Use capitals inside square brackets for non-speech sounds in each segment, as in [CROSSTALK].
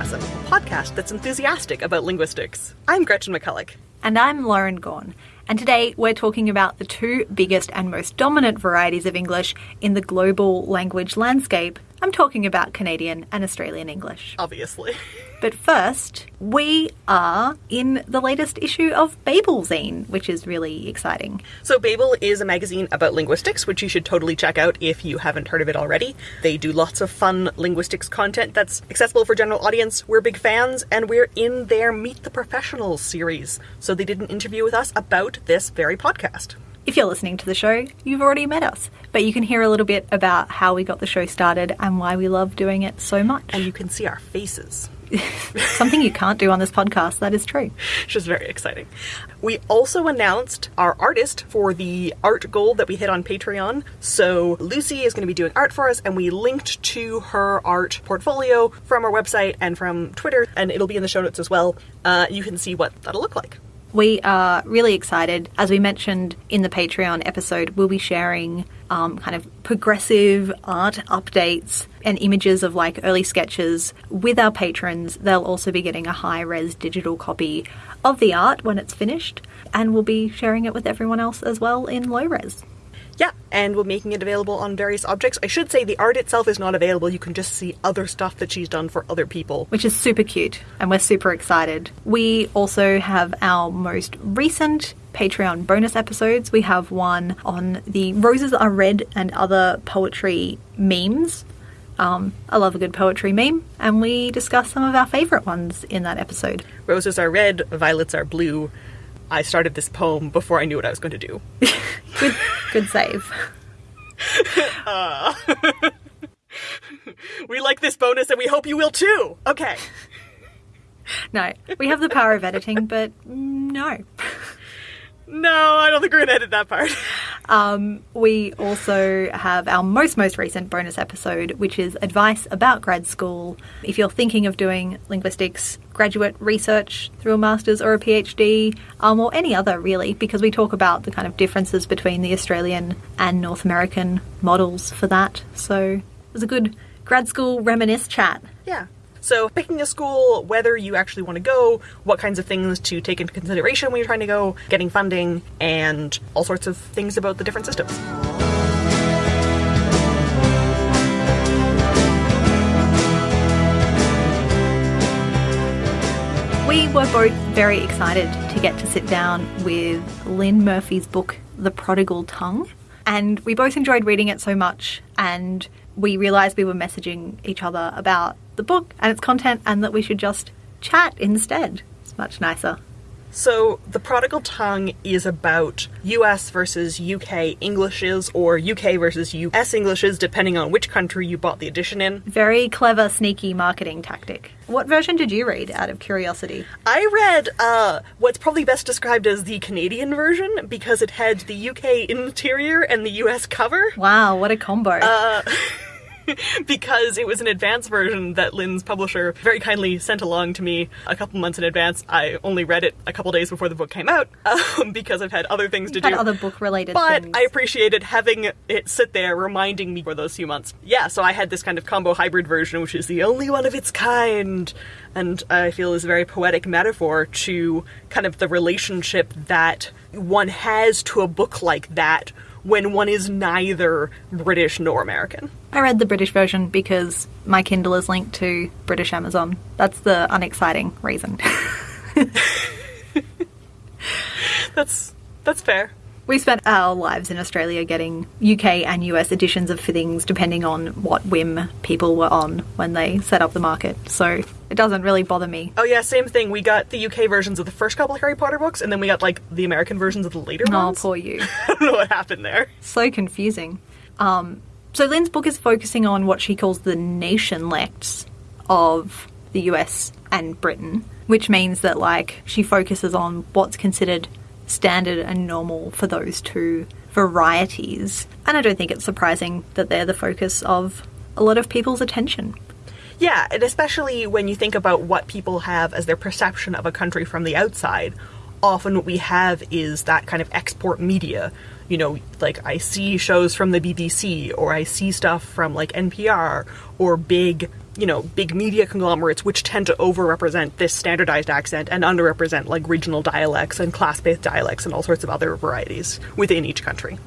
Lingthusiasm, a podcast that's enthusiastic about linguistics. I'm Gretchen McCulloch. And I'm Lauren Gawne. And today we're talking about the two biggest and most dominant varieties of English in the global language landscape. I'm talking about Canadian and Australian English. Obviously. [LAUGHS] But first, we are in the latest issue of Babel Zine, which is really exciting. So, Babel is a magazine about linguistics, which you should totally check out if you haven't heard of it already. They do lots of fun linguistics content that's accessible for general audience. We're big fans, and we're in their Meet the Professionals series. So, they did an interview with us about this very podcast. If you're listening to the show, you've already met us, but you can hear a little bit about how we got the show started and why we love doing it so much. And you can see our faces. [LAUGHS] Something you can't do on this podcast, that is true. Which is very exciting. We also announced our artist for the art goal that we hit on Patreon. So Lucy is going to be doing art for us, and we linked to her art portfolio from our website and from Twitter, and it'll be in the show notes as well. Uh, you can see what that'll look like. We are really excited. As we mentioned in the Patreon episode, we'll be sharing um, kind of progressive art updates and images of like early sketches with our patrons. They'll also be getting a high res digital copy of the art when it's finished, and we'll be sharing it with everyone else as well in low res. Yeah, and we're making it available on various objects. I should say the art itself is not available. You can just see other stuff that she's done for other people. Which is super cute, and we're super excited. We also have our most recent Patreon bonus episodes. We have one on the Roses Are Red and other poetry memes. Um, I love a good poetry meme, and we discuss some of our favourite ones in that episode. Roses are red, violets are blue. I started this poem before I knew what I was going to do. good, good save. Uh, [LAUGHS] we like this bonus and we hope you will too. Okay. No, we have the power of editing, but no. No, I don't think we're going to edit that part. Um, we also have our most, most recent bonus episode, which is advice about grad school. If you're thinking of doing linguistics graduate research through a master's or a PhD, um, or any other really, because we talk about the kind of differences between the Australian and North American models for that. So it was a good grad school reminisce chat. Yeah. So, picking a school, whether you actually want to go, what kinds of things to take into consideration when you're trying to go, getting funding, and all sorts of things about the different systems. We were both very excited to get to sit down with Lynne Murphy's book, The Prodigal Tongue. And we both enjoyed reading it so much, and we realised we were messaging each other about the book and its content, and that we should just chat instead. It's much nicer. So, The Prodigal Tongue is about US versus UK Englishes, or UK versus US Englishes, depending on which country you bought the edition in. Very clever, sneaky marketing tactic. What version did you read out of curiosity? I read uh, what's probably best described as the Canadian version because it had the UK interior and the US cover. Wow, what a combo. Uh, [LAUGHS] [LAUGHS] because it was an advance version that Lynne's publisher very kindly sent along to me a couple months in advance. I only read it a couple days before the book came out [LAUGHS] um, because I've had other things to Had do. other book-related but things. I appreciated having it sit there reminding me for those few months. Yeah, so I had this kind of combo hybrid version, which is the only one of its kind, and I feel is a very poetic metaphor to kind of the relationship that one has to a book like that when one is neither British nor American. I read the British version because my Kindle is linked to British Amazon. That's the unexciting reason. [LAUGHS] [LAUGHS] That's that's fair. We spent our lives in Australia getting UK and US editions of things depending on what whim people were on when they set up the market. So it doesn't really bother me. Oh yeah, same thing. We got the UK versions of the first couple of Harry Potter books, and then we got like the American versions of the later Oh, ones. poor you. [LAUGHS] I don't know what happened there. so confusing. Um, so Lynne's book is focusing on what she calls the nationlects of the US and Britain, which means that like she focuses on what's considered standard and normal for those two varieties. And I don't think it's surprising that they're the focus of a lot of people's attention. Yeah, and especially when you think about what people have as their perception of a country from the outside. often what we have is that kind of export media. You know, like I see shows from the BBC or I see stuff from like NPR or big, you know, big media conglomerates which tend to overrepresent this standardized accent and underrepresent like regional dialects and class-based dialects and all sorts of other varieties within each country.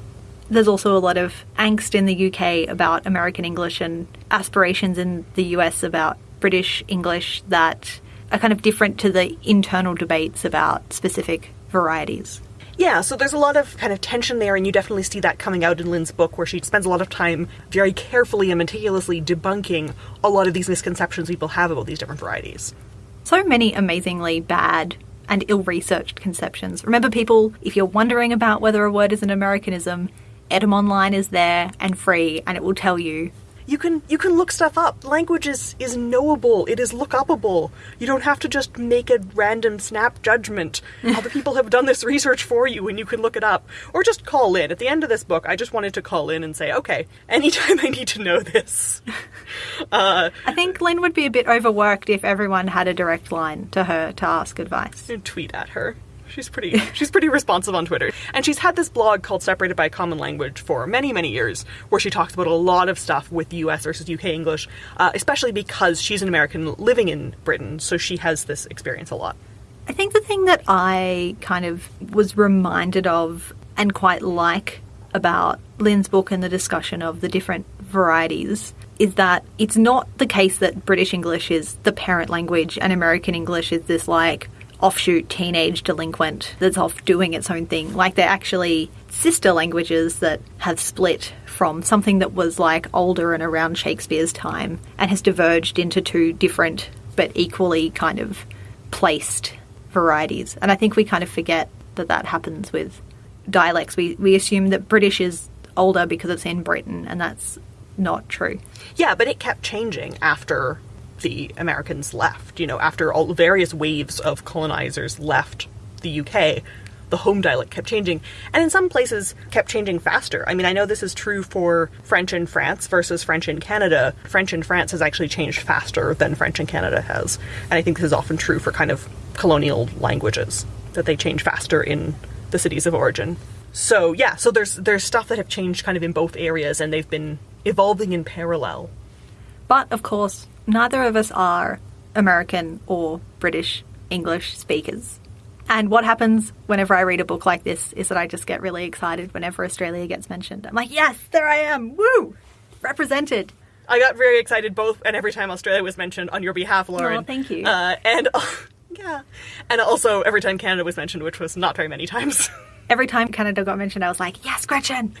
There's also a lot of angst in the UK about American English and aspirations in the US about British English that are kind of different to the internal debates about specific varieties. Yeah, so there's a lot of kind of tension there, and you definitely see that coming out in Lynne's book, where she spends a lot of time very carefully and meticulously debunking a lot of these misconceptions people have about these different varieties. So many amazingly bad and ill researched conceptions. Remember, people, if you're wondering about whether a word is an Americanism, Etymonline is there and free, and it will tell you you can you can look stuff up. Language is is knowable. It is look upable. You don't have to just make a random snap judgment. [LAUGHS] Other people have done this research for you, and you can look it up, or just call in. At the end of this book, I just wanted to call in and say, okay, anytime I need to know this. Uh, [LAUGHS] I think Lynne would be a bit overworked if everyone had a direct line to her to ask advice. And tweet at her. She's pretty she's pretty responsive on Twitter. And she's had this blog called Separated by Common Language for many, many years, where she talks about a lot of stuff with US versus UK English, uh, especially because she's an American living in Britain, so she has this experience a lot. I think the thing that I kind of was reminded of and quite like about Lynne's book and the discussion of the different varieties is that it's not the case that British English is the parent language and American English is this like offshoot teenage delinquent that's off doing its own thing. Like they're actually sister languages that have split from something that was like older and around Shakespeare's time and has diverged into two different but equally kind of placed varieties. And I think we kind of forget that that happens with dialects. We, we assume that British is older because it's in Britain, and that's not true. Yeah, but it kept changing after the Americans left. You know, after all various waves of colonizers left the UK, the home dialect kept changing, and in some places kept changing faster. I mean, I know this is true for French in France versus French in Canada. French in France has actually changed faster than French in Canada has, and I think this is often true for kind of colonial languages that they change faster in the cities of origin. So yeah, so there's there's stuff that have changed kind of in both areas, and they've been evolving in parallel. But of course, neither of us are American or British English speakers. And what happens whenever I read a book like this is that I just get really excited whenever Australia gets mentioned. I'm like, yes, there I am. Woo! Represented. I got very excited both and every time Australia was mentioned on your behalf, Lauren. Oh, thank you. Uh, and [LAUGHS] yeah, and also every time Canada was mentioned, which was not very many times. [LAUGHS] every time Canada got mentioned, I was like, yes, Gretchen.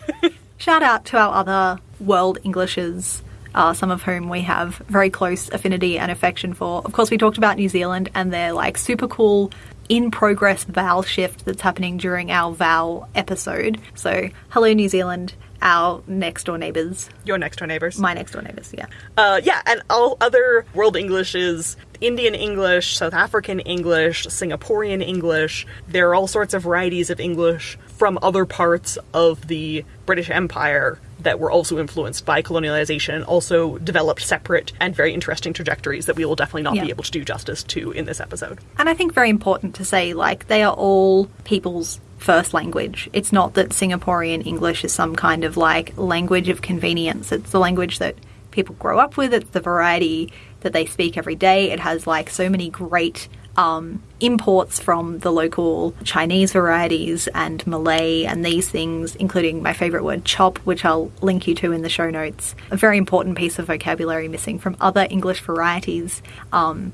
Shout out to our other world Englishes uh, some of whom we have very close affinity and affection for. Of course, we talked about New Zealand and their like super cool in progress vowel shift that's happening during our vowel episode. So, hello, New Zealand. Our next door neighbours. Your next door neighbours. My next door neighbours, yeah. Uh, yeah, and all other world Englishes Indian English, South African English, Singaporean English. There are all sorts of varieties of English from other parts of the British Empire that were also influenced by colonialization and also developed separate and very interesting trajectories that we will definitely not yeah. be able to do justice to in this episode. And I think very important to say, like, they are all people's first language. It's not that Singaporean English is some kind of like language of convenience. It's the language that people grow up with, it's the variety that they speak every day. It has like so many great um, imports from the local Chinese varieties and Malay and these things, including my favorite word, chop, which I'll link you to in the show notes. A very important piece of vocabulary missing from other English varieties. Um,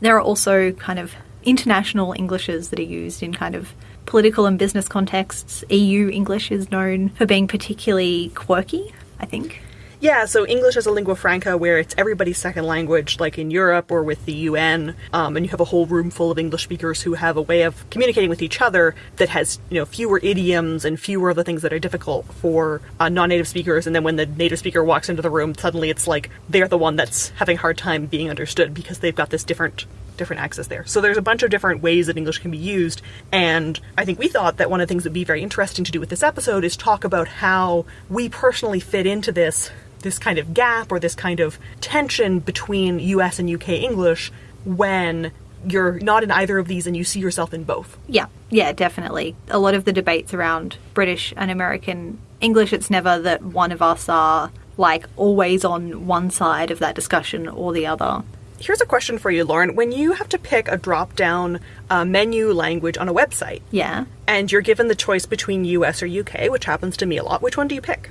there are also kind of international Englishes that are used in kind of political and business contexts. EU English is known for being particularly quirky, I think. Yeah, so English is a lingua franca where it's everybody's second language, like in Europe or with the UN, um, and you have a whole room full of English speakers who have a way of communicating with each other that has, you know, fewer idioms and fewer of the things that are difficult for uh, non-native speakers. And then when the native speaker walks into the room, suddenly it's like they're the one that's having a hard time being understood because they've got this different different access there. So there's a bunch of different ways that English can be used, and I think we thought that one of the things that would be very interesting to do with this episode is talk about how we personally fit into this this kind of gap or this kind of tension between US and UK English when you're not in either of these and you see yourself in both. Yeah, yeah, definitely. A lot of the debates around British and American English, it's never that one of us are like always on one side of that discussion or the other. Here's a question for you, Lauren. When you have to pick a drop down uh, menu language on a website, Yeah. and you're given the choice between US or UK, which happens to me a lot, which one do you pick?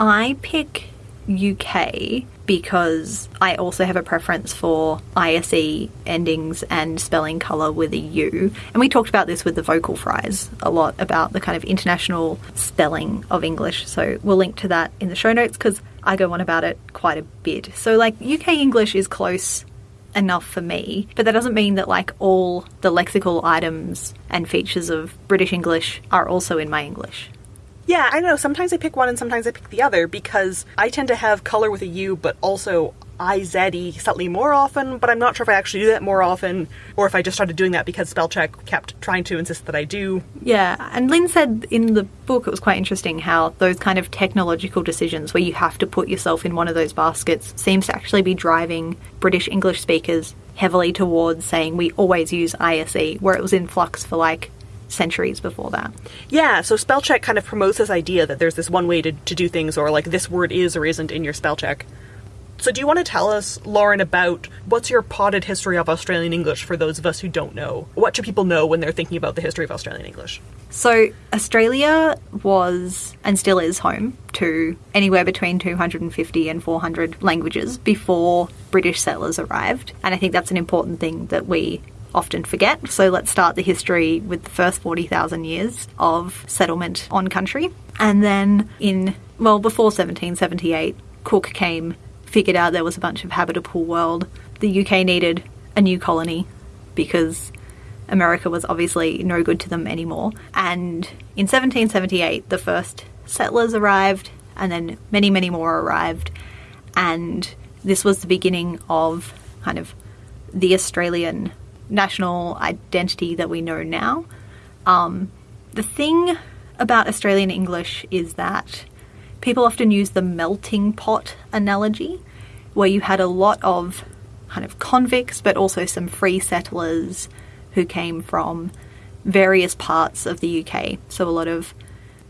I pick UK because I also have a preference for ISE endings and spelling colour with a U. And we talked about this with the vocal fries a lot about the kind of international spelling of English. So we'll link to that in the show notes because I go on about it quite a bit. So, like, UK English is close enough for me, but that doesn't mean that like all the lexical items and features of British English are also in my English. Yeah, I know. Sometimes I pick one and sometimes I pick the other because I tend to have color with a U, but also IZE slightly more often, but I'm not sure if I actually do that more often or if I just started doing that because spell check kept trying to insist that I do. Yeah, and Lynne said in the book it was quite interesting how those kind of technological decisions where you have to put yourself in one of those baskets seems to actually be driving British English speakers heavily towards saying we always use ISE, where it was in flux for like centuries before that. Yeah, so spell check kind of promotes this idea that there's this one way to, to do things or like this word is or isn't in your spell check. So do you want to tell us, Lauren, about what's your potted history of Australian English for those of us who don't know? What should people know when they're thinking about the history of Australian English? So, Australia was and still is home to anywhere between 250 and 400 languages before British settlers arrived. And I think that's an important thing that we often forget. So, let's start the history with the first 40,000 years of settlement on country. And then, in, well, before 1778, Cook came, figured out there was a bunch of habitable world. The UK needed a new colony because America was obviously no good to them anymore. And in 1778, the first settlers arrived, and then many, many more arrived. And this was the beginning of kind of the Australian national identity that we know now. Um, the thing about Australian English is that people often use the melting pot analogy, where you had a lot of kind of convicts, but also some free settlers who came from various parts of the UK. So a lot of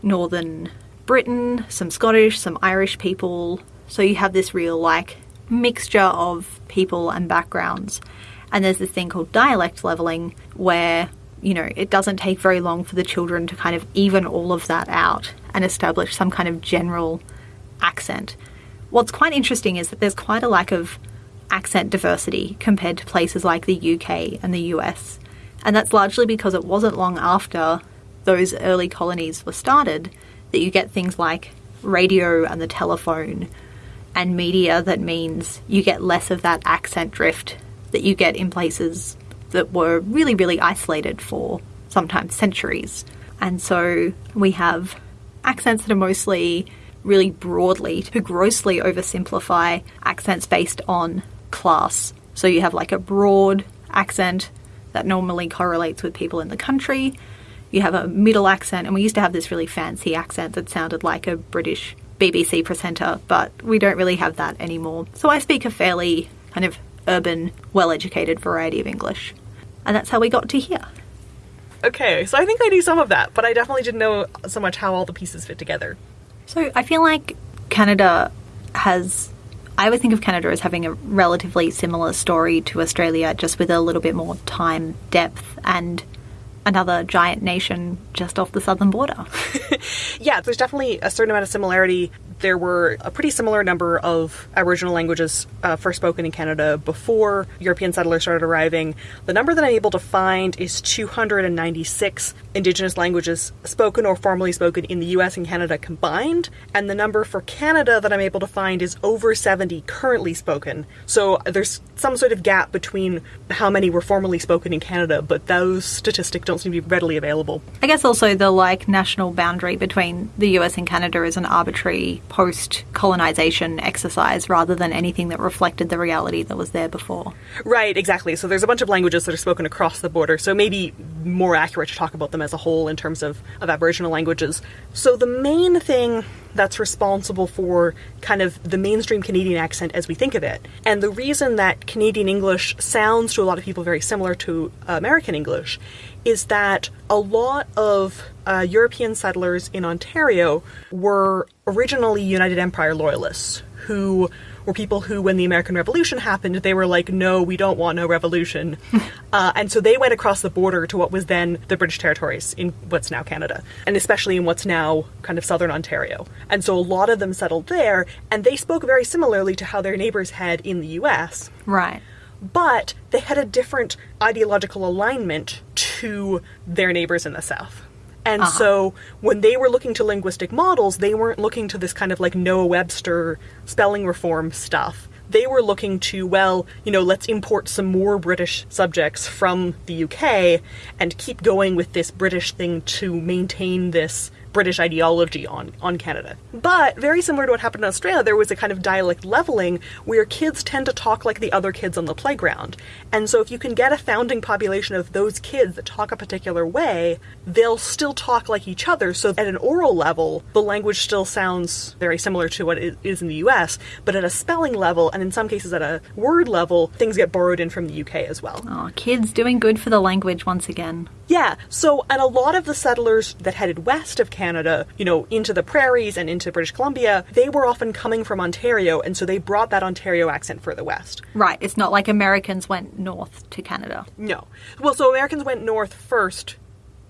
northern Britain, some Scottish, some Irish people. So you have this real like mixture of people and backgrounds. And there's this thing called dialect leveling where, you know, it doesn't take very long for the children to kind of even all of that out and establish some kind of general accent. What's quite interesting is that there's quite a lack of accent diversity compared to places like the UK and the US. And that's largely because it wasn't long after those early colonies were started that you get things like radio and the telephone and media that means you get less of that accent drift that you get in places that were really, really isolated for sometimes centuries. And so we have accents that are mostly really broadly to grossly oversimplify accents based on class. So you have like a broad accent that normally correlates with people in the country. You have a middle accent, and we used to have this really fancy accent that sounded like a British BBC presenter, but we don't really have that anymore. So I speak a fairly kind of urban, well educated variety of English. And that's how we got to here. Okay, so I think I knew some of that, but I definitely didn't know so much how all the pieces fit together. So I feel like Canada has. I always think of Canada as having a relatively similar story to Australia, just with a little bit more time, depth, and another giant nation just off the southern border. [LAUGHS] Yeah, there's definitely a certain amount of similarity. There were a pretty similar number of Aboriginal languages uh, first spoken in Canada before European settlers started arriving. The number that I'm able to find is 296 Indigenous languages spoken or formally spoken in the US and Canada combined, and the number for Canada that I'm able to find is over 70 currently spoken. So there's some sort of gap between how many were formally spoken in Canada, but those statistics don't seem to be readily available. I guess also the like national boundary between the US and Canada is an arbitrary post colonization exercise rather than anything that reflected the reality that was there before. Right, exactly. So there's a bunch of languages that are spoken across the border, so maybe more accurate to talk about them as a whole in terms of, of Aboriginal languages. So the main thing that's responsible for kind of the mainstream Canadian accent as we think of it. And the reason that Canadian English sounds to a lot of people very similar to American English is that a lot of uh, European settlers in Ontario were originally United Empire loyalists who were people who, when the American Revolution happened, they were like, no, we don't want no revolution. [LAUGHS] uh, and so they went across the border to what was then the British territories in what's now Canada, and especially in what's now kind of southern Ontario. And so a lot of them settled there, and they spoke very similarly to how their neighbors had in the US. Right. But they had a different ideological alignment to their neighbors in the South. And Uh-huh. so when they were looking to linguistic models, they weren't looking to this kind of like Noah Webster spelling reform stuff. They were looking to, well, you know, let's import some more British subjects from the UK and keep going with this British thing to maintain this British ideology on, on Canada. But very similar to what happened in Australia, there was a kind of dialect leveling where kids tend to talk like the other kids on the playground. And so if you can get a founding population of those kids that talk a particular way, they'll still talk like each other. So at an oral level, the language still sounds very similar to what it is in the US, but at a spelling level, and in some cases at a word level, things get borrowed in from the UK as well. Oh, kids doing good for the language once again. Yeah, so, and a lot of the settlers that headed west of Canada, you know, into the prairies and into British Columbia, they were often coming from Ontario, and so they brought that Ontario accent further west. Right. It's not like Americans went north to Canada. No. Well, so Americans went north first.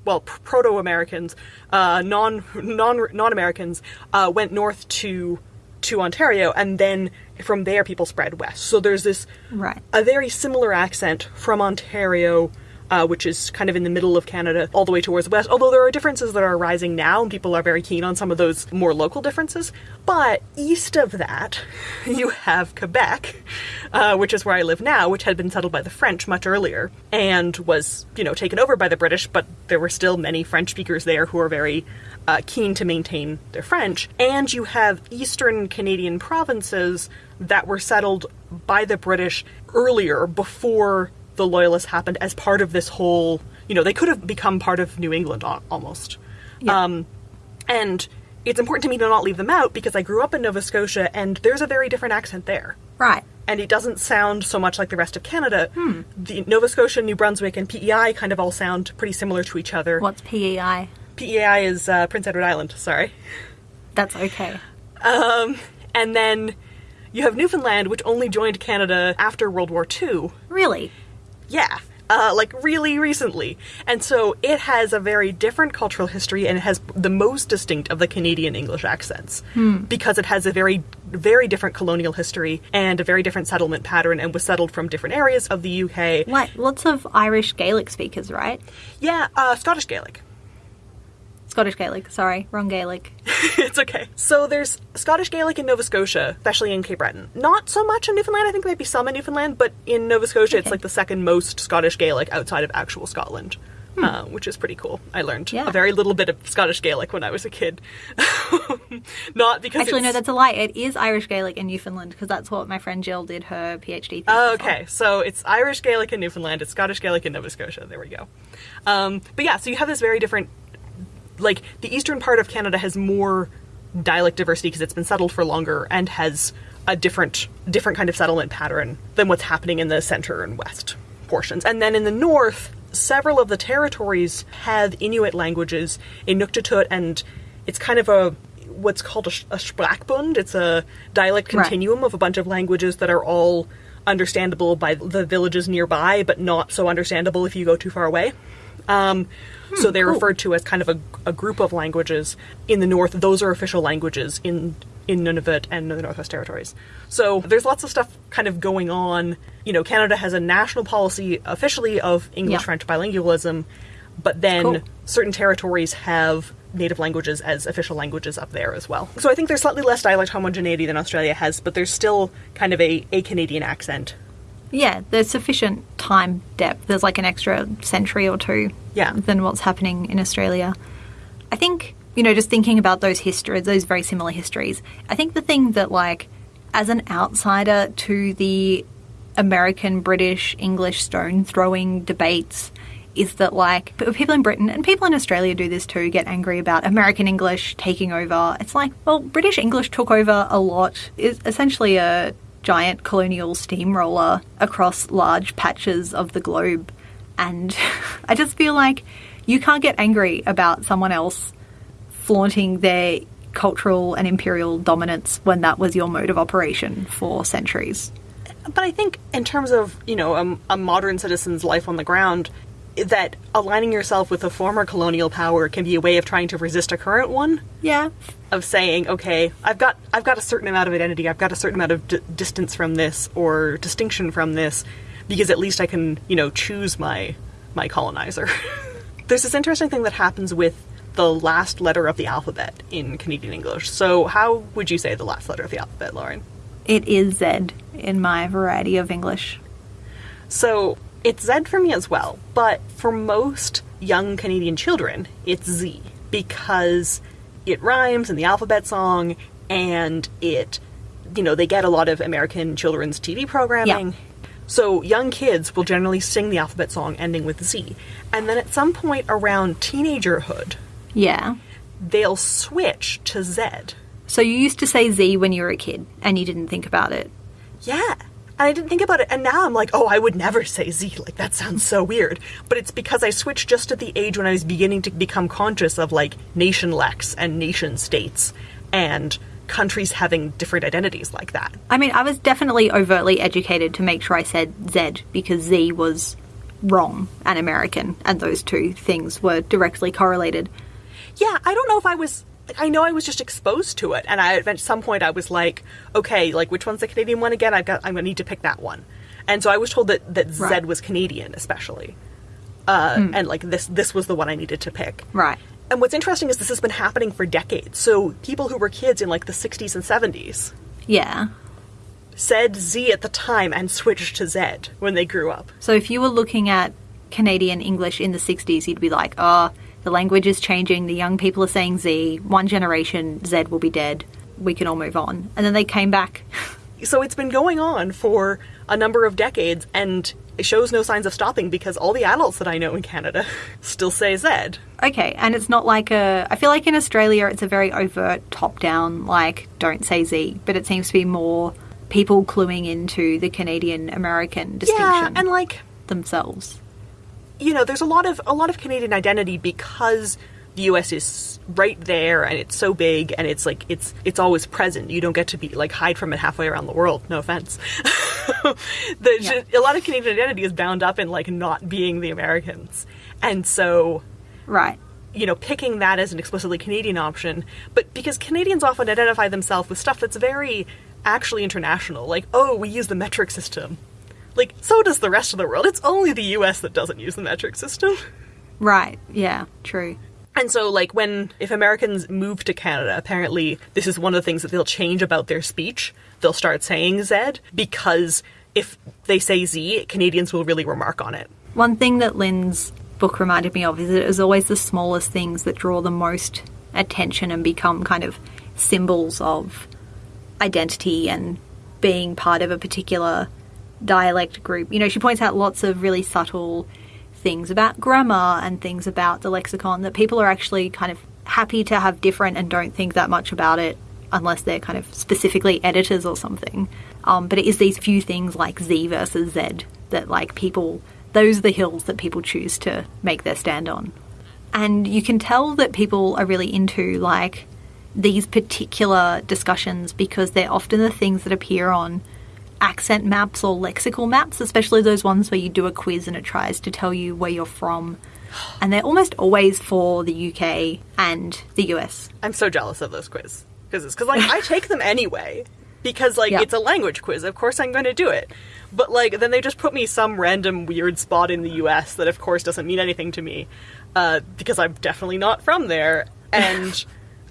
Well, proto-Americans, uh, non non non Americans, uh, went north to to Ontario, and then from there people spread west. So there's this Right. a very similar accent from Ontario, uh, which is kind of in the middle of Canada, all the way towards the west. Although there are differences that are arising now, and people are very keen on some of those more local differences. But east of that, [LAUGHS] you have Quebec, uh, which is where I live now, which had been settled by the French much earlier and was, you know, taken over by the British. But there were still many French speakers there who are very uh, keen to maintain their French. And you have eastern Canadian provinces that were settled by the British earlier, before the Loyalists happened, as part of this whole. You know, they could have become part of New England almost. Yeah. Um, and it's important to me to not leave them out because I grew up in Nova Scotia and there's a very different accent there. Right. And it doesn't sound so much like the rest of Canada. Hmm. The Nova Scotia, New Brunswick, and PEI kind of all sound pretty similar to each other. What's PEI? PEI is uh, Prince Edward Island, sorry. That's okay. And then you have Newfoundland, which only joined Canada after World War II. Really? Yeah. Uh, like really recently. And so it has a very different cultural history and it has the most distinct of the Canadian English accents because it has a very, very different colonial history and a very different settlement pattern and was settled from different areas of the UK. Like lots of Irish Gaelic speakers, right? Yeah, uh, Scottish Gaelic. Scottish Gaelic. Sorry, wrong Gaelic. [LAUGHS] it's okay. So there's Scottish Gaelic in Nova Scotia, especially in Cape Breton. Not so much in Newfoundland. I think maybe some in Newfoundland, but in Nova Scotia, it's like the second most Scottish Gaelic outside of actual Scotland. Uh, which is pretty cool. I learned Hmm. Yeah. a very little bit of Scottish Gaelic when I was a kid. [LAUGHS] Not because Actually, no, that's a lie. It is Irish Gaelic in Newfoundland because that's what my friend Jill did her PhD thesis Oh, on. okay, so it's Irish Gaelic in Newfoundland, it's Scottish Gaelic in Nova Scotia. There we go. Um, but yeah, so you have this very different, like the eastern part of Canada has more dialect diversity because it's been settled for longer and has a different different kind of settlement pattern than what's happening in the center and west portions. And then in the north, several of the territories have Inuit languages, Inuktitut, and it's kind of a what's called a, a Sprachbund. It's a dialect Right. continuum of a bunch of languages that are all understandable by the villages nearby, but not so understandable if you go too far away. Um, so they're cool. referred to as kind of a, a group of languages in the north. Those are official languages in in Nunavut and the Northwest Territories. So there's lots of stuff kind of going on. You know, Canada has a national policy officially of English Yeah. French bilingualism, but then Cool. certain territories have native languages as official languages up there as well. So I think there's slightly less dialect homogeneity than Australia has, but there's still kind of a, a Canadian accent. Yeah, there's sufficient time depth. There's like an extra century or two Yeah. than what's happening in Australia. I think, you know, just thinking about those histories, those very similar histories, I think the thing that, like, as an outsider to the American, British, English stone throwing debates is that like people in Britain and people in Australia do this too, get angry about American English taking over. It's like, well, British English took over a lot. It's essentially a giant colonial steamroller across large patches of the globe. And [LAUGHS] I just feel like you can't get angry about someone else flaunting their cultural and imperial dominance when that was your mode of operation for centuries. But I think, in terms of you know a, a modern citizen's life on the ground, that aligning yourself with a former colonial power can be a way of trying to resist a current one. Yeah. Of saying, okay, I've got I've got a certain amount of identity, I've got a certain amount of d- distance from this or distinction from this, because at least I can you know choose my my colonizer. [LAUGHS] There's this interesting thing that happens with the last letter of the alphabet in Canadian English. So, how would you say the last letter of the alphabet, Lauren? It is Z in my variety of English. So it's Z for me as well, but for most young Canadian children, it's Z because it rhymes in the alphabet song and it, you know, they get a lot of American children's TV programming. Yeah. So young kids will generally sing the alphabet song ending with Z. And then at some point around teenagerhood, Yeah. they'll switch to Z. So you used to say Z when you were a kid and you didn't think about it. Yeah. And I didn't think about it. And now I'm like, oh, I would never say Z. Like, that sounds so weird. But it's because I switched just at the age when I was beginning to become conscious of, like, nationlects and nation states and countries having different identities like that. I mean, I was definitely overtly educated to make sure I said Z because Z was wrong and American, and those two things were directly correlated. Yeah, I don't know if I was. I know I was just exposed to it, and I at some point I was like, okay, like which one's the Canadian one again? I've got. I'm gonna need to pick that one. And so I was told that that Z Right. was Canadian, especially, uh, and like this this was the one I needed to pick. Right. And what's interesting is this has been happening for decades. So people who were kids in like the 60s and 70s Yeah. said Z at the time and switched to Z when they grew up. So if you were looking at Canadian English in the 60s, you'd be like, oh, the language is changing, the young people are saying Z, one generation, Z will be dead, we can all move on. And then they came back. So it's been going on for a number of decades and it shows no signs of stopping because all the adults that I know in Canada [LAUGHS] still say Z. Okay, and it's not like a. I feel like in Australia it's a very overt top down, like, don't say Z, but it seems to be more people cluing into the Canadian American distinction Yeah, and like themselves. You know, there's a lot of a lot of Canadian identity because the US is right there and it's so big and it's like it's it's always present. You don't get to be like hide from it halfway around the world. No offense. [LAUGHS] the, Yeah. A lot of Canadian identity is bound up in like not being the Americans. And so Right. you know, picking that as an explicitly Canadian option, but because Canadians often identify themselves with stuff that's very actually international, like, oh, we use the metric system. Like, so does the rest of the world. It's only the US that doesn't use the metric system. Right. Yeah, true. And so, like, when, if Americans move to Canada, apparently this is one of the things that they'll change about their speech. They'll start saying Z because if they say Z, Canadians will really remark on it. One thing that Lynne's book reminded me of is that it was always the smallest things that draw the most attention and become kind of symbols of identity and being part of a particular dialect group. You know, she points out lots of really subtle things about grammar and things about the lexicon that people are actually kind of happy to have different and don't think that much about it unless they're kind of specifically editors or something. Um, but it is these few things like Z versus Z that like people those are the hills that people choose to make their stand on. And you can tell that people are really into like these particular discussions because they're often the things that appear on accent maps or lexical maps, especially those ones where you do a quiz and it tries to tell you where you're from. And they're almost always for the UK and the US. I'm so jealous of those quiz quizzes because like I take them anyway because like Yeah. it's a language quiz. Of course I'm going to do it. But like then they just put me some random weird spot in the U.S. that of course doesn't mean anything to me uh, because I'm definitely not from there, and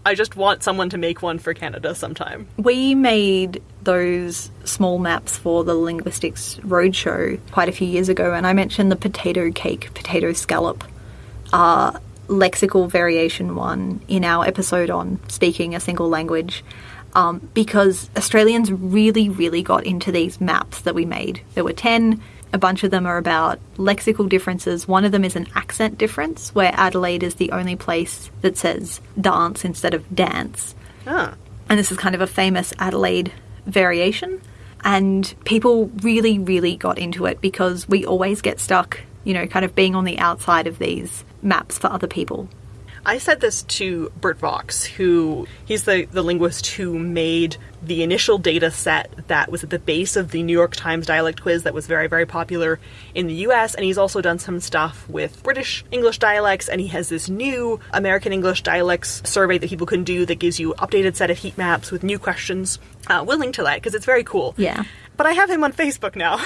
I just want someone to make one for Canada sometime. We made those small maps for the Linguistics Roadshow quite a few years ago, and I mentioned the potato cake, potato scallop, uh, lexical variation one in our episode on speaking a single language. Um, because Australians really, really got into these maps that we made. There were 10, A bunch of them are about lexical differences. One of them is an accent difference, where Adelaide is the only place that says dance instead of dance. Ah. And this is kind of a famous Adelaide variation. And people really, really got into it because we always get stuck, you know, kind of being on the outside of these maps for other people. I said this to Bert Vaux, who he's the, the linguist who made the initial data set that was at the base of the New York Times dialect quiz that was very, very popular in the US. And he's also done some stuff with British English dialects. And he has this new American English dialects survey that people can do that gives you updated set of heat maps with new questions. Uh, we'll link to that because it's very cool. Yeah. But I have him on Facebook now.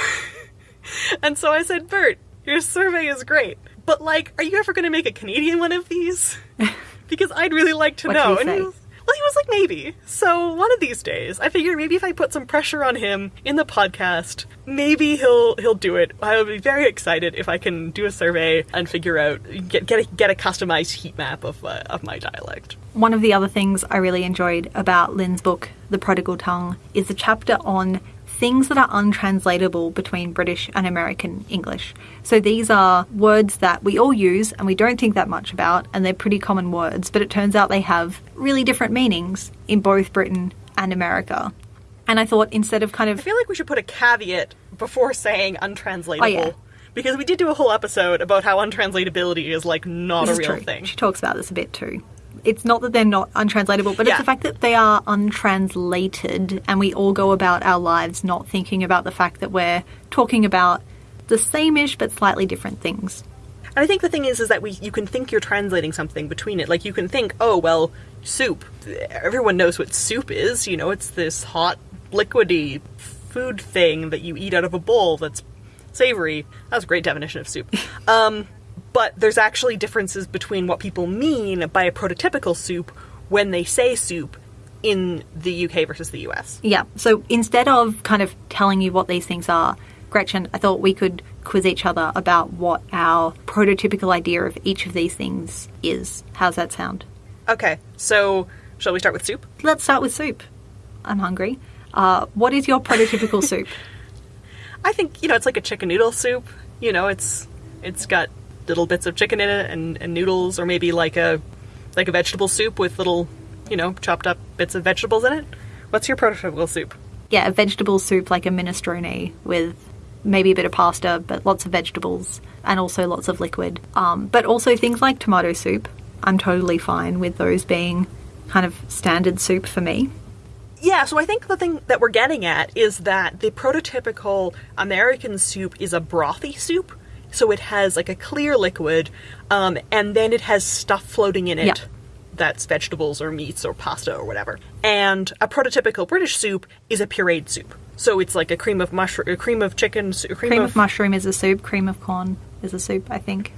[LAUGHS] and so I said, Bert, your survey is great. But like, are you ever going to make a Canadian one of these? [LAUGHS] because I'd really like to know. he And he say? was, well, he was like maybe. So one of these days, I figured maybe if I put some pressure on him in the podcast, maybe he'll he'll do it. I would be very excited if I can do a survey and figure out get get a, get a customized heat map of uh, of my dialect. One of the other things I really enjoyed about Lynne's book, The Prodigal Tongue, is the chapter on things that are untranslatable between British and American English. So these are words that we all use and we don't think that much about, and they're pretty common words, but it turns out they have really different meanings in both Britain and America. And I thought instead of kind of. I feel like we should put a caveat before saying untranslatable. Oh, yeah. Because we did do a whole episode about how untranslatability is like not this a real true. thing. She talks about this a bit too. It's not that they're not untranslatable, but Yeah. it's the fact that they are untranslated, and we all go about our lives not thinking about the fact that we're talking about the same-ish but slightly different things. And I think the thing is, is that we you can think you're translating something between it. Like you can think, oh well, soup. Everyone knows what soup is. You know, it's this hot, liquidy food thing that you eat out of a bowl that's savory. That's a great definition of soup. um, but there's actually differences between what people mean by a prototypical soup when they say soup in the UK versus the US. Yeah. So instead of kind of telling you what these things are, Gretchen, I thought we could quiz each other about what our prototypical idea of each of these things is. How's that sound? Okay, so shall we start with soup? Let's start with soup. I'm hungry. Uh, what is your prototypical [LAUGHS] soup? I think you know it's like a chicken noodle soup. You know, it's it's got little bits of chicken in it and, and noodles, or maybe like a like a vegetable soup with little you know chopped up bits of vegetables in it. What's your prototypical soup? yeah, a vegetable soup like a minestrone with maybe a bit of pasta, but lots of vegetables and also lots of liquid. Um, but also things like tomato soup. I'm totally fine with those being kind of standard soup for me. Yeah, so I think the thing that we're getting at is that the prototypical American soup is a brothy soup. So it has like a clear liquid, um, and then it has stuff floating in it Yeah. that's vegetables or meats or pasta or whatever. And a prototypical British soup is a pureed soup. So it's like a cream of mushroom, a cream of chicken, cream, Cream of, of mushroom is a soup, cream of corn is a soup, I think.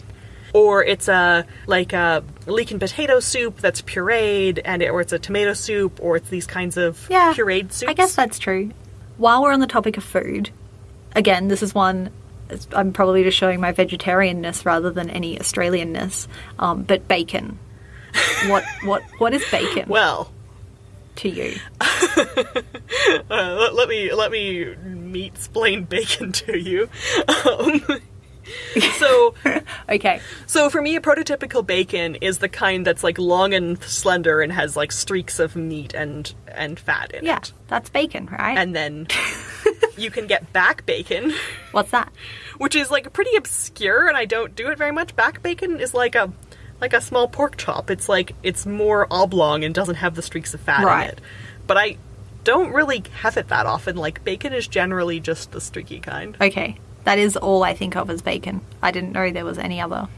or it's a like a leek and potato soup that's pureed, and it, or it's a tomato soup, or it's these kinds of Yeah. pureed soups. I guess that's true. While we're on the topic of food, again, this is one. I'm probably just showing my vegetarianness rather than any Australianness. Um, but bacon. What [LAUGHS] what what is bacon well. to you? [LAUGHS] Uh, let, let me let me meat splain bacon to you. [LAUGHS] Um, [LAUGHS] so [LAUGHS] Okay, so for me, a prototypical bacon is the kind that's like long and slender and has like streaks of meat and and fat in it. yeah, it. that's bacon, right? And then [LAUGHS] you can get back bacon, What's that? which is like pretty obscure, and I don't do it very much. Back bacon is like a like a small pork chop. It's like it's more oblong and doesn't have the streaks of fat Right. in it. But I don't really have it that often. Like bacon is generally just the streaky kind. Okay, that is all I think of as bacon. I didn't know there was any other.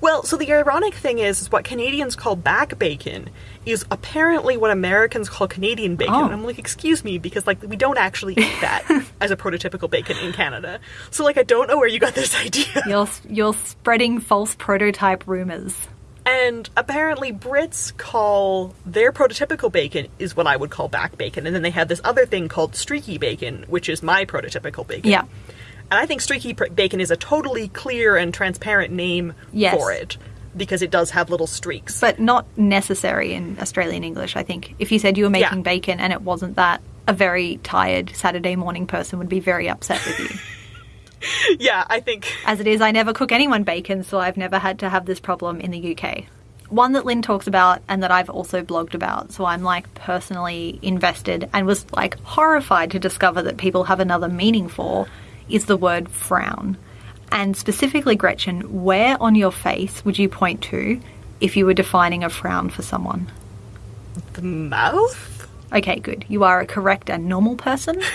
Well, so the ironic thing is, is what Canadians call back bacon is apparently what Americans call Canadian bacon. Oh. And I'm like, excuse me, because like we don't actually eat that [LAUGHS] as a prototypical bacon in Canada. So like, I don't know where you got this [LAUGHS] idea. You're you're spreading false prototype rumors. And apparently, Brits call their prototypical bacon is what I would call back bacon, and then they have this other thing called streaky bacon, which is my prototypical bacon. Yeah. And I think streaky pr- bacon is a totally clear and transparent name Yes. for it because it does have little streaks. but not necessary in Australian English. I think if you said you were making Yeah. bacon and it wasn't that, a very tired Saturday morning person would be very upset with you. [LAUGHS] yeah, I think As it is, I never cook anyone bacon, so I've never had to have this problem in the UK. One that Lynne talks about and that I've also blogged about, so I'm like personally invested and was like horrified to discover that people have another meaning for is the word frown. And specifically, Gretchen, where on your face would you point to if you were defining a frown for someone? the mouth. Okay, good. You are a correct and normal person. [LAUGHS]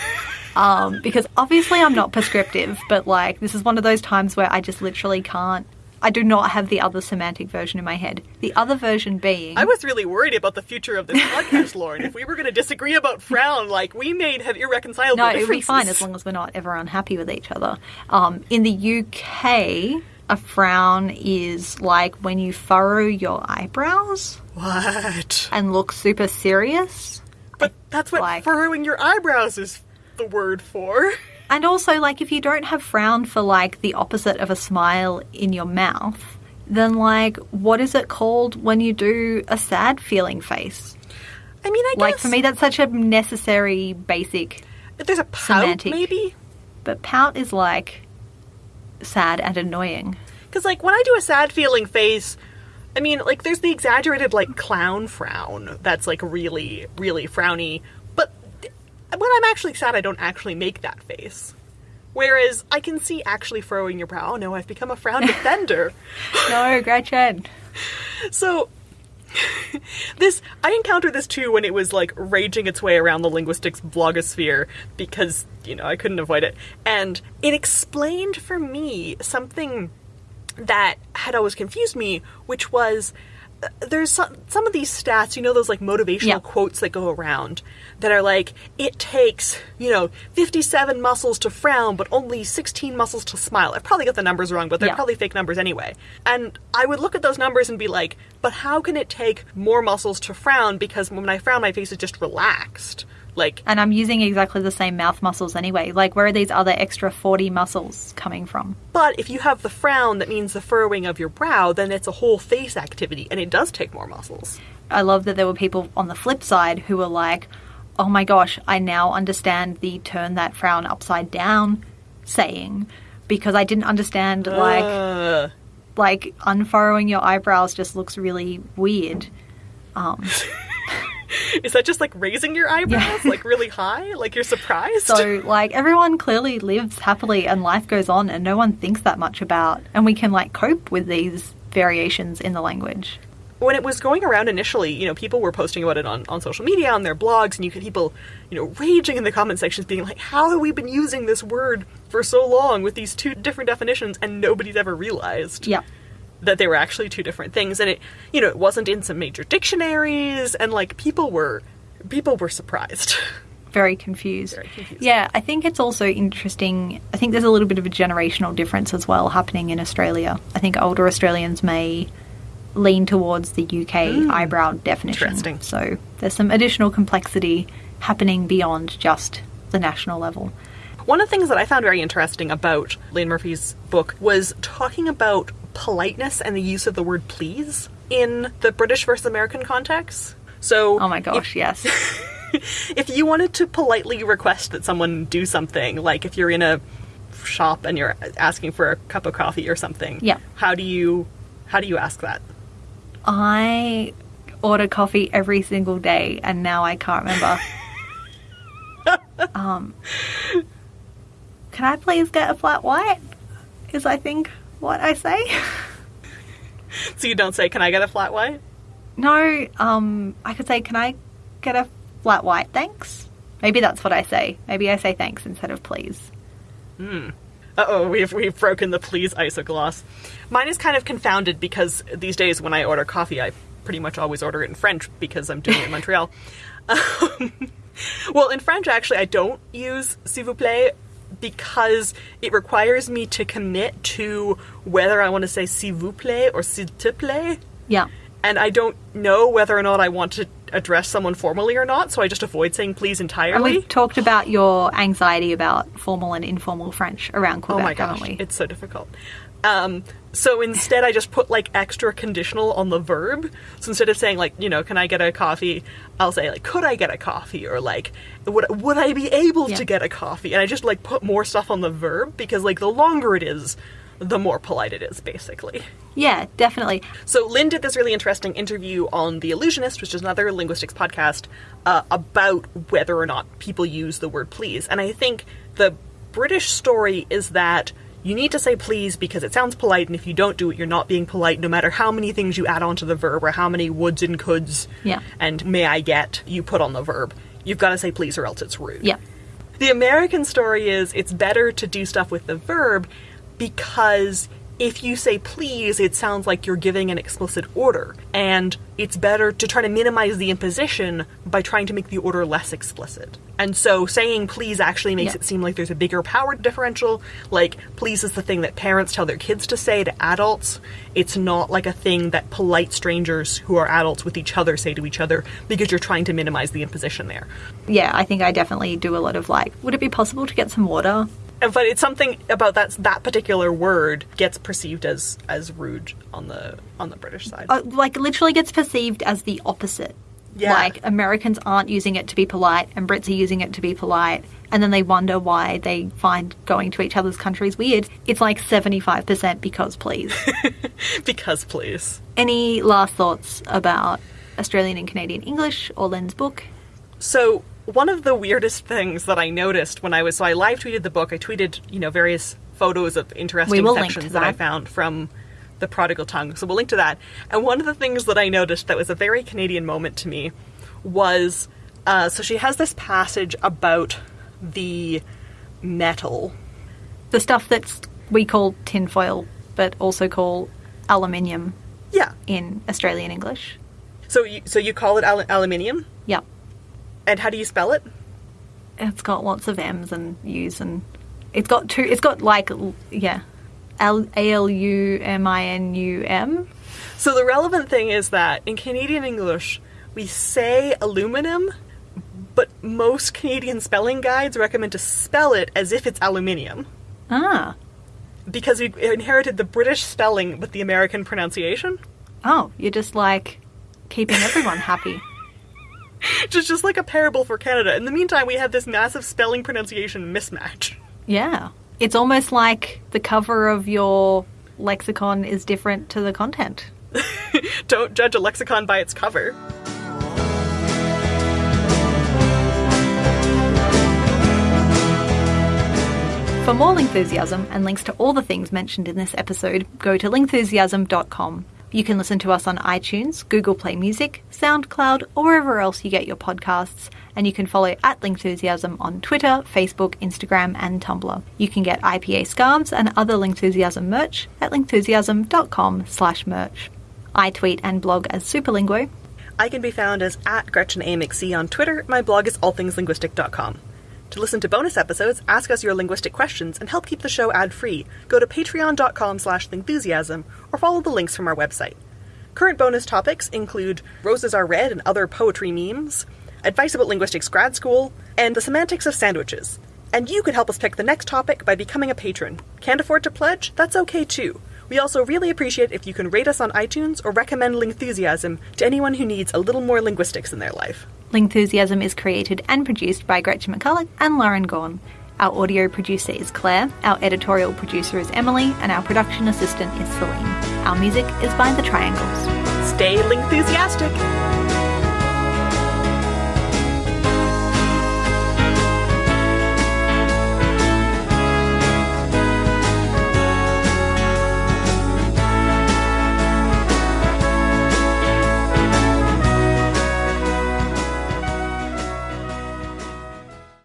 Um, because obviously I'm not prescriptive, but like this is one of those times where I just literally can't. I do not have the other semantic version in my head. The other version being. I was really worried about the future of this [LAUGHS] podcast, Lauren. If we were going to disagree about frown, like we may have irreconcilable no, it would be fine as long as we're not ever unhappy with each other. Um, in the UK, a frown is like when you furrow your eyebrows What? and look super serious. But that's what like- furrowing your eyebrows is the word for. And also, like, if you don't have frown for like the opposite of a smile in your mouth, then like, what is it called when you do a sad feeling face? I mean, I Like guess for me, that's such a necessary basic. there's a pout, semantic. maybe. But pout is like sad and annoying. Because like when I do a sad feeling face, I mean, like there's the exaggerated like clown frown that's like really, really frowny. When I'm actually sad, I don't actually make that face. Whereas I can see actually furrowing your brow. Oh no, I've become a frown defender. [LAUGHS] No, Gretchen. So this I encountered this too when it was like raging its way around the linguistics blogosphere because, you know, I couldn't avoid it. And it explained for me something that had always confused me, which was there's some, some of these stats, you know, those like motivational Yeah. quotes that go around that are like, it takes, you know, 57 muscles to frown, but only 16 muscles to smile. I probably got the numbers wrong, but they're Yeah. probably fake numbers anyway. And I would look at those numbers and be like, but how can it take more muscles to frown? Because when I frown, my face is just relaxed. Like, And I'm using exactly the same mouth muscles anyway. Like, where are these other extra 40 muscles coming from? but if you have the frown, that means the furrowing of your brow, then it's a whole face activity, and it does take more muscles. I love that there were people on the flip side who were like, oh my gosh, I now understand the turn that frown upside down saying because I didn't understand like Uh, like unfurrowing your eyebrows just looks really weird. Um, [LAUGHS] [LAUGHS] is that just like raising your eyebrows, [LAUGHS] like really high? Like you're surprised? so like everyone clearly lives happily and life goes on and no one thinks that much about and we can like cope with these variations in the language. when it was going around initially, you know, people were posting about it on, on social media, on their blogs, and you could people, you know, raging in the comment sections, being like, "How have we been using this word for so long with these two different definitions, and nobody's ever realized Yeah. That they were actually two different things?" And it, you know, it wasn't in some major dictionaries, and like people were, people were surprised. [LAUGHS] very confused. Very confused. Yeah, I think it's also interesting. I think there's a little bit of a generational difference as well happening in Australia. I think older Australians may lean towards the UK hmm. eyebrow definition. Interesting. So there's some additional complexity happening beyond just the national level. One of the things that I found very interesting about Lynne Murphy's book was talking about politeness and the use of the word please in the British versus American context. So, Oh my gosh, yes. [LAUGHS] if you wanted to politely request that someone do something, like if you're in a shop and you're asking for a cup of coffee or something, Yeah. how do you how do you ask that? I order coffee every single day and now I can't remember. [LAUGHS] um, can I please get a flat white? Is I think what I say. [LAUGHS] So you don't say, "Can I get a flat white?" no, um, I could say, can I get a flat white? Thanks. Maybe that's what I say. Maybe I say thanks instead of please. Uh oh, we've we've broken the please isogloss. Mine is kind of confounded because these days when I order coffee, I pretty much always order it in French because I'm doing it in [LAUGHS] Montreal. [LAUGHS] Um, well, in French, actually, I don't use s'il vous plaît because it requires me to commit to whether I want to say s'il vous plaît or s'il te plaît. Yeah. and I don't know whether or not I want to address someone formally or not, so I just avoid saying please entirely. And we've talked about your anxiety about formal and informal French around Quebec, oh my gosh, haven't we? it's so difficult. Um, so instead, I just put like extra conditional on the verb. So instead of saying like, you know, can I get a coffee? I'll say like, could I get a coffee? Or like, would would I be able Yeah. to get a coffee? And I just like put more stuff on the verb because like the longer it is, the more polite it is, basically. yeah, definitely. So Lynne did this really interesting interview on The Allusionist, which is another linguistics podcast, uh, about whether or not people use the word please. And I think the British story is that you need to say please because it sounds polite, and if you don't do it, you're not being polite, no matter how many things you add onto the verb or how many woulds and coulds Yeah. and may I get you put on the verb. You've got to say please or else it's rude. Yeah. The American story is it's better to do stuff with the verb because if you say please, it sounds like you're giving an explicit order. And it's better to try to minimize the imposition by trying to make the order less explicit. And so saying please actually makes Yeah. it seem like there's a bigger power differential. Like, please is the thing that parents tell their kids to say to adults. It's not like a thing that polite strangers who are adults with each other say to each other because you're trying to minimize the imposition there. Yeah, I think I definitely do a lot of like, would it be possible to get some water? But it's something about that that particular word gets perceived as as rude on the on the British side. Uh, like, literally gets perceived as the opposite. Yeah. Like, Americans aren't using it to be polite, and Brits are using it to be polite, and then they wonder why they find going to each other's countries weird. It's like 75% because please. [LAUGHS] because please. Any last thoughts about Australian and Canadian English or Lynne's book? So one of the weirdest things that I noticed when I was so I live tweeted the book. I tweeted you know various photos of interesting sections that I found from the Prodigal Tongue. So we'll link to that. And one of the things that I noticed that was a very Canadian moment to me was uh, so she has this passage about the metal The stuff that's we call tinfoil, but also call aluminium yeah in Australian English. so you so you call it al- aluminium Yep. And how do you spell it It's got lots of M's and U's and it's got two. It's got like yeah, L A L U M I N U M. So the relevant thing is that in Canadian English, we say aluminum, but most Canadian spelling guides recommend to spell it as if it's aluminium Ah, because we inherited the British spelling with the American pronunciation. oh, you're just like keeping everyone happy. [LAUGHS] [LAUGHS] Which is just like a parable for Canada. In the meantime, we have this massive spelling pronunciation mismatch. Yeah, it's almost like the cover of your lexicon is different to the content. [LAUGHS] Don't judge a lexicon by its cover. For more Lingthusiasm and links to all the things mentioned in this episode, go to lingthusiasm.com. You can listen to us on iTunes, Google Play Music, SoundCloud, or wherever else you get your podcasts. And you can follow at Lingthusiasm on Twitter, Facebook, Instagram, and Tumblr. You can get IPA scarves and other Lingthusiasm merch at lingthusiasm.com slash merch. I tweet and blog as Superlinguo. I can be found as at Gretchen A. McC on Twitter. My blog is allthingslinguistic.com. To listen to bonus episodes, ask us your linguistic questions, and help keep the show ad-free, go to patreon.com slash lingthusiasm or follow the links from our website. Current bonus topics include Roses Are Red and other poetry memes, advice about linguistics grad school, and the semantics of sandwiches. And you can help us pick the next topic by becoming a patron. Can't afford to pledge? That's okay too. We also really appreciate if you can rate us on iTunes or recommend Lingthusiasm to anyone who needs a little more linguistics in their life. Lingthusiasm is created and produced by Gretchen McCulloch and Lauren Gawne. Our audio producer is Claire, our editorial producer is Emily, and our production assistant is Celine. Our music is by The Triangles. Stay Lingthusiastic!